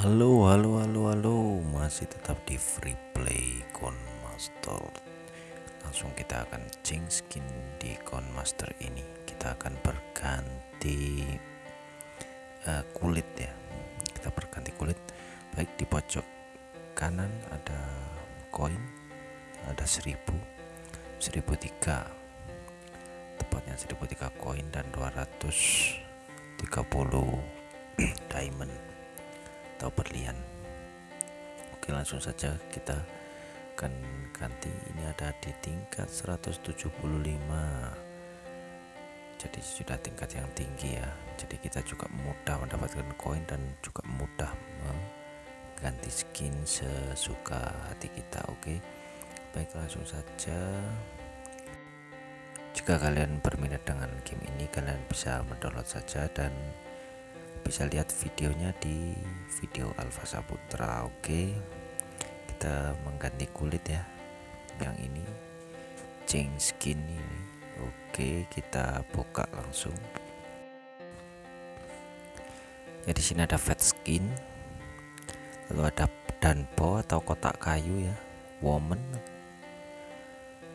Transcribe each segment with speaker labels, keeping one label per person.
Speaker 1: Halo, halo, halo, halo, masih tetap di free play Master. Langsung kita akan change skin di Master ini. Kita akan berganti uh, kulit ya. Kita berganti kulit. Baik di pojok kanan ada koin, ada 1000, 1003 tepatnya 1003 koin dan 230 diamond atau berlian. Oke langsung saja kita akan ganti. Ini ada di tingkat 175 jadi sudah tingkat yang tinggi ya. Jadi kita juga mudah mendapatkan koin dan juga mudah mengganti skin sesuka hati kita. Oke baik langsung saja. Jika kalian berminat dengan game ini kalian bisa mendownload saja dan bisa lihat videonya di video Alfa Saputra. Oke kita mengganti kulit ya yang ini change skin ini. Oke kita buka langsung. Ya di sini ada fat skin lalu ada danpo atau kotak kayu ya woman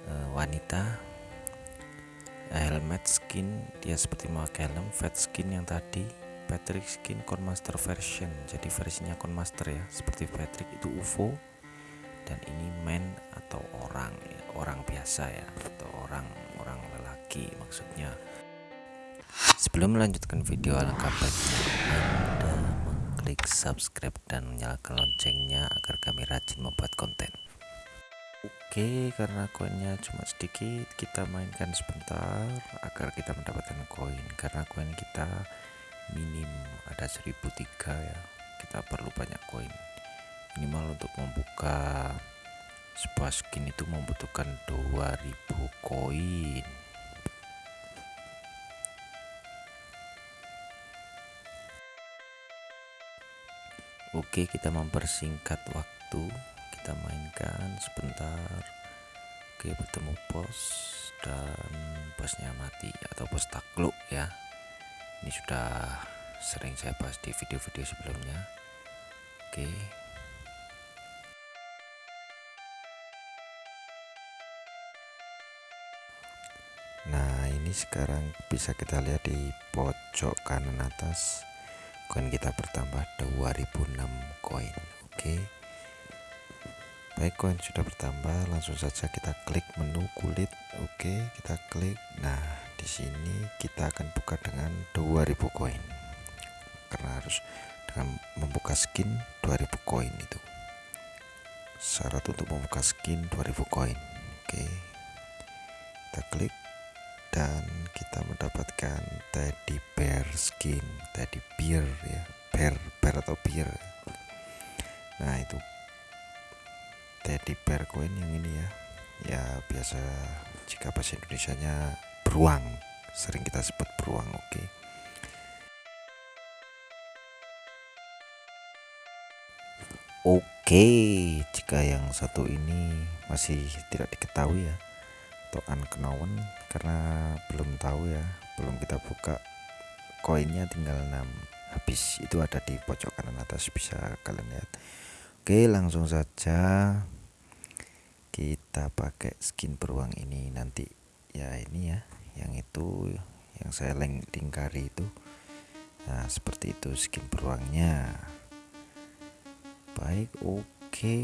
Speaker 1: uh, wanita helmet skin dia seperti memakai helm fat skin yang tadi Patrick skin Conmaster version. Jadi versinya Conmaster ya seperti Patrick. Itu UFO dan ini man atau orang ya, orang biasa ya atau orang orang lelaki maksudnya. Sebelum melanjutkan video alangkah baiknya anda mengklik subscribe dan menyalakan loncengnya agar kami rajin membuat konten. Oke karena koinnya cuma sedikit kita mainkan sebentar agar kita mendapatkan koin. Karena koin kita minim ada 1003 ya. Kita perlu banyak koin. Minimal untuk membuka sebuah skin itu membutuhkan 2000 koin. Oke kita mempersingkat waktu. Kita mainkan sebentar. Oke bertemu bos dan bosnya mati atau bos takluk ya ini sudah sering saya bahas di video-video sebelumnya. Oke. Nah ini sekarang bisa kita lihat di pojok kanan atas. Koin kita bertambah 2006 koin. Oke. Baik koin sudah bertambah. Langsung saja kita klik menu kulit. Oke kita klik. Nah di sini kita akan buka dengan 2000 koin. Karena harus dengan membuka skin 2000 koin itu. Syarat untuk membuka skin 2000 koin. Oke. Kita klik dan kita mendapatkan teddy bear skin. Teddy bear ya. Bear bear atau bear. Nah itu teddy bear koin yang ini ya. Ya biasa jika bahasa Indonesia nya beruang. Sering kita sebut beruang oke. Okay. oke jika yang satu ini masih tidak diketahui ya atau unknown karena belum tahu ya belum kita buka koinnya tinggal 6 habis itu ada di pojok kanan atas bisa kalian lihat. Oke langsung saja kita pakai skin beruang ini nanti ya ini ya yang itu yang saya lingkari itu. Nah seperti itu skin beruangnya baik oke.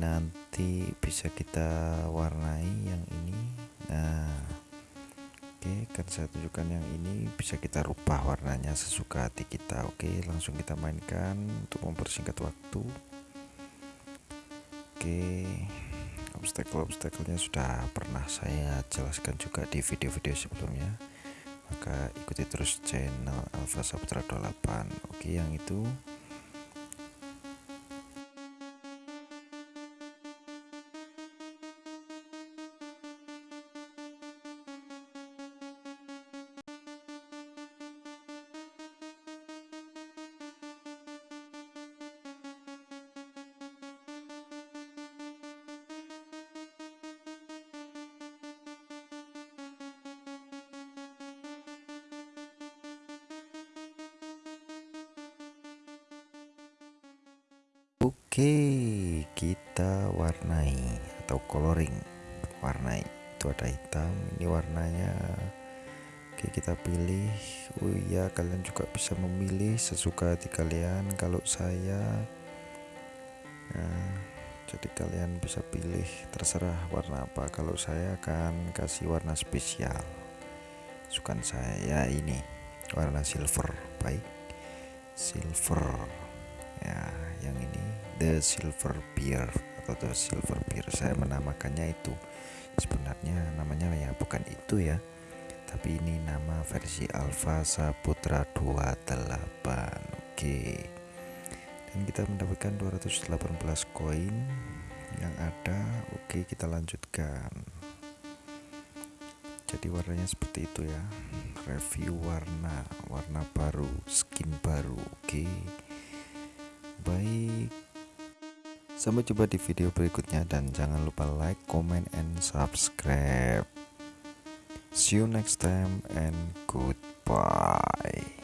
Speaker 1: Nanti bisa kita warnai yang ini. Nah oke kan saya tunjukkan yang ini. Bisa kita rubah warnanya sesuka hati kita. Oke langsung kita mainkan untuk mempersingkat waktu. Oke obstacle-obstacle-nya sudah pernah saya jelaskan juga di video-video sebelumnya. Maka ikuti terus channel Alpha Saputra 28 oke yang itu oke kita warnai atau coloring. Warnai itu ada hitam ini warnanya. Oke kita pilih. Oh iya kalian juga bisa memilih sesuka hati kalian. Kalau saya nah, jadi kalian bisa pilih terserah warna apa. Kalau saya akan kasih warna spesial. Sukan saya ini warna silver baik. Silver ya yang ini the silver beer atau the silver beer saya menamakannya itu. Sebenarnya namanya ya bukan itu ya. Tapi ini nama versi Alpha Saputra 28 oke. Dan kita mendapatkan 218 koin yang ada. Oke kita lanjutkan. Jadi warnanya seperti itu ya. Review warna warna baru skin baru. Oke. Baik sampai jumpa di video berikutnya dan jangan lupa like comment and subscribe See you next time and goodbye.